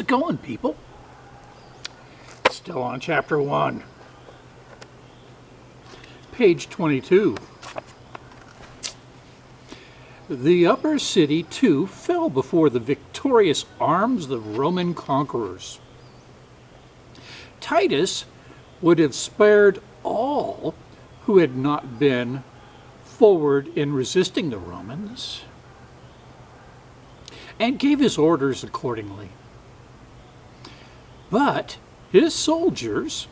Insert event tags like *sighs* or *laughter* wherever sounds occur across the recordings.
It going, people? Still on chapter 1. Page 22. The upper city, too, fell before the victorious arms of the Roman conquerors. Titus would have spared all who had not been forward in resisting the Romans and gave his orders accordingly. But his soldiers,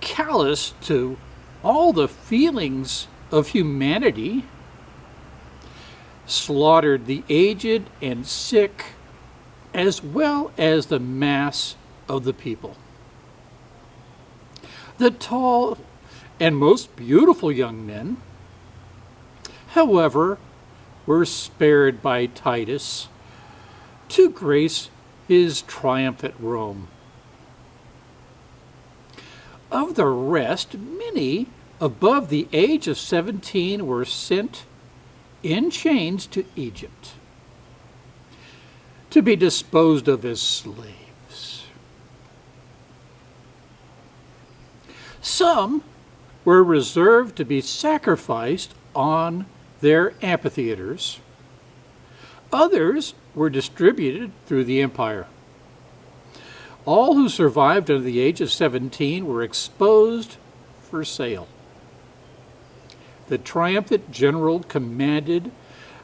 callous to all the feelings of humanity, slaughtered the aged and sick as well as the mass of the people. The tall and most beautiful young men, however, were spared by Titus to grace his triumph at Rome. Of the rest, many above the age of 17 were sent in chains to Egypt to be disposed of as slaves. Some were reserved to be sacrificed on their amphitheaters. Others were distributed through the empire. All who survived under the age of 17 were exposed for sale. The triumphant general commanded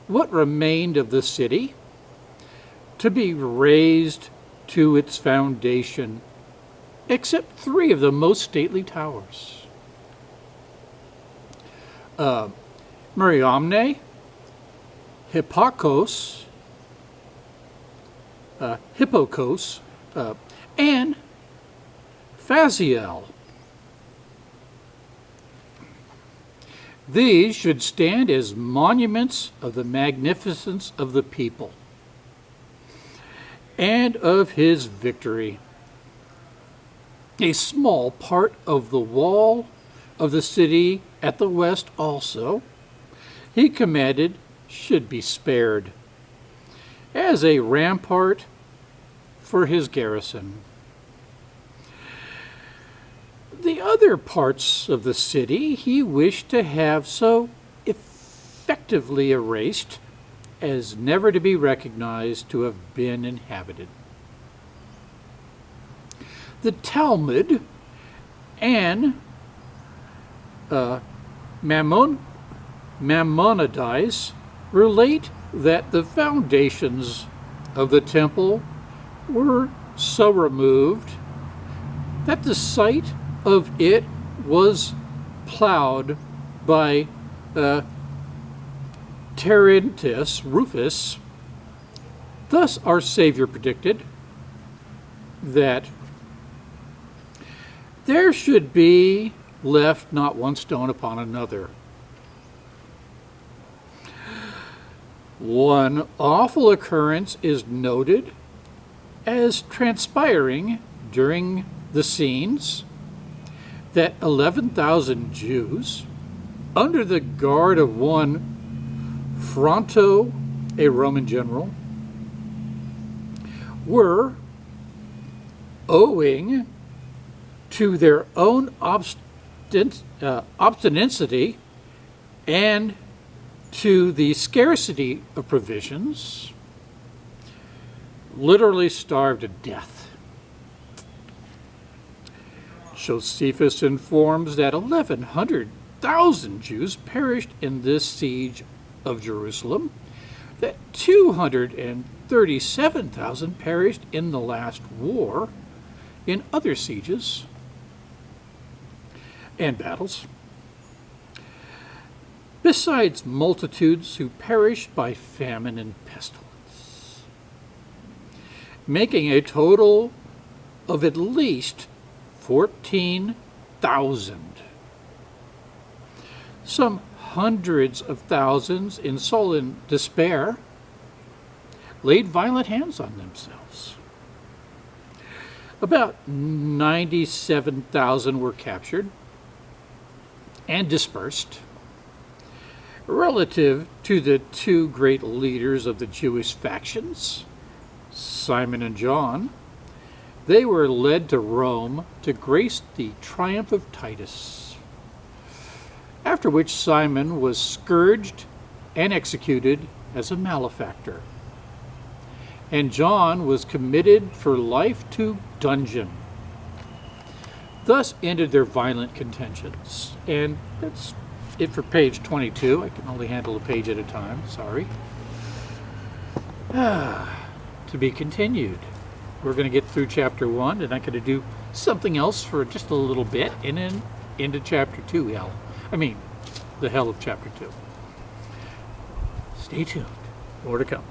what remained of the city to be razed to its foundation, except three of the most stately towers. Uh, Mariamne, Hippokos, uh, Hippokos, uh, and Phasael. These should stand as monuments of the magnificence of the people and of his victory. A small part of the wall of the city at the west also, he commanded should be spared as a rampart for his garrison. The other parts of the city he wished to have so effectively erased as never to be recognized to have been inhabited. The Talmud and uh, Mammon, Maimonides relate that the foundations of the temple were so removed that the site of it was plowed by uh, Terentius Rufus. Thus our Savior predicted that there should be left not one stone upon another. One awful occurrence is noted as transpiring during the scenes that 11,000 Jews, under the guard of one Fronto, a Roman general, were owing to their own uh, obstinacy and to the scarcity of provisions, literally starved to death. Josephus informs that 1,100,000 Jews perished in this siege of Jerusalem, that 237,000 perished in the last war in other sieges and battles, besides multitudes who perished by famine and pestilence, making a total of at least 14,000. Some hundreds of thousands in sullen despair laid violent hands on themselves. About 97,000 were captured and dispersed relative to the two great leaders of the Jewish factions, Simon and John, they were led to Rome to grace the triumph of Titus. After which Simon was scourged and executed as a malefactor. And John was committed for life to dungeon. Thus ended their violent contentions. And that's it for page 22. I can only handle a page at a time, sorry. Ah, *sighs* to be continued. We're going to get through chapter 1, and I'm going to do something else for just a little bit, and then into chapter 2, hell. I mean, the hell of chapter 2. Stay tuned. More to come.